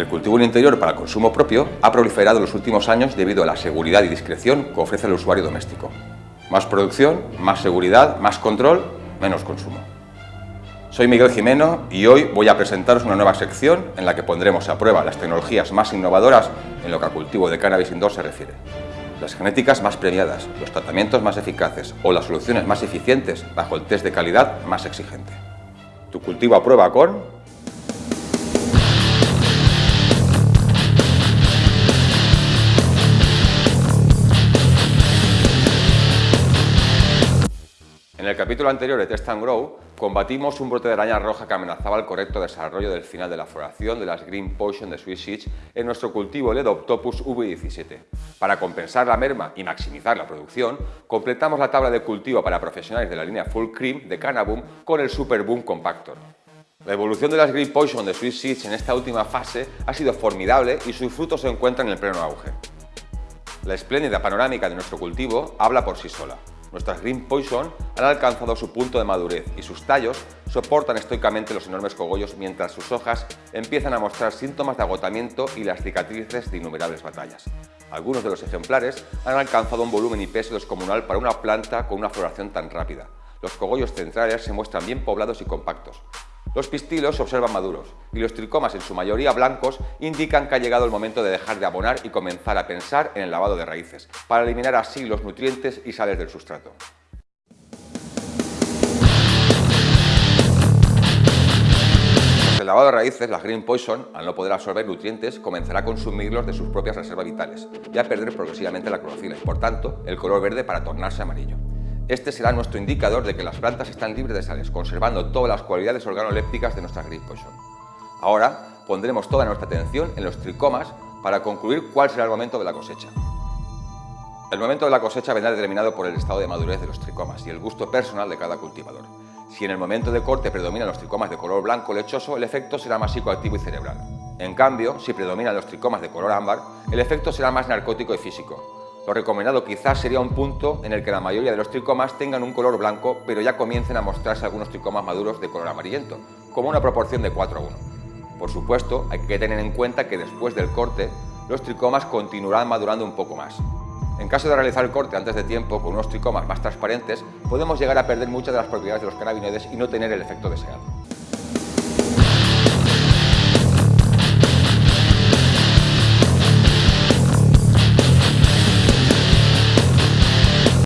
El cultivo en interior para consumo propio ha proliferado en los últimos años debido a la seguridad y discreción que ofrece el usuario doméstico. Más producción, más seguridad, más control, menos consumo. Soy Miguel Jimeno y hoy voy a presentaros una nueva sección en la que pondremos a prueba las tecnologías más innovadoras en lo que al cultivo de cannabis indoor se refiere. Las genéticas más premiadas, los tratamientos más eficaces o las soluciones más eficientes bajo el test de calidad más exigente. Tu cultivo a prueba con En el capítulo anterior de Test and Grow, combatimos un brote de araña roja que amenazaba el correcto desarrollo del final de la floración de las Green Potion de Swiss Seeds en nuestro cultivo Ledoptopus V17. Para compensar la merma y maximizar la producción, completamos la tabla de cultivo para profesionales de la línea Full Cream de Cannaboom con el Super Boom Compactor. La evolución de las Green Potion de Swiss Seeds en esta última fase ha sido formidable y sus frutos se encuentran en el pleno auge. La espléndida panorámica de nuestro cultivo habla por sí sola. Nuestras Green Poison han alcanzado su punto de madurez y sus tallos soportan estoicamente los enormes cogollos mientras sus hojas empiezan a mostrar síntomas de agotamiento y las cicatrices de innumerables batallas. Algunos de los ejemplares han alcanzado un volumen y peso descomunal para una planta con una floración tan rápida. Los cogollos centrales se muestran bien poblados y compactos, los pistilos se observan maduros y los tricomas, en su mayoría blancos, indican que ha llegado el momento de dejar de abonar y comenzar a pensar en el lavado de raíces, para eliminar así los nutrientes y sales del sustrato. El lavado de raíces, la Green Poison, al no poder absorber nutrientes, comenzará a consumirlos de sus propias reservas vitales y a perder progresivamente la clorofila y, por tanto, el color verde para tornarse amarillo. Este será nuestro indicador de que las plantas están libres de sales, conservando todas las cualidades organolépticas de nuestra Green Poison. Ahora pondremos toda nuestra atención en los tricomas para concluir cuál será el momento de la cosecha. El momento de la cosecha vendrá determinado por el estado de madurez de los tricomas y el gusto personal de cada cultivador. Si en el momento de corte predominan los tricomas de color blanco lechoso, el efecto será más psicoactivo y cerebral. En cambio, si predominan los tricomas de color ámbar, el efecto será más narcótico y físico, lo recomendado quizás sería un punto en el que la mayoría de los tricomas tengan un color blanco, pero ya comiencen a mostrarse algunos tricomas maduros de color amarillento, como una proporción de 4 a 1. Por supuesto, hay que tener en cuenta que después del corte, los tricomas continuarán madurando un poco más. En caso de realizar el corte antes de tiempo con unos tricomas más transparentes, podemos llegar a perder muchas de las propiedades de los cannabinoides y no tener el efecto deseado.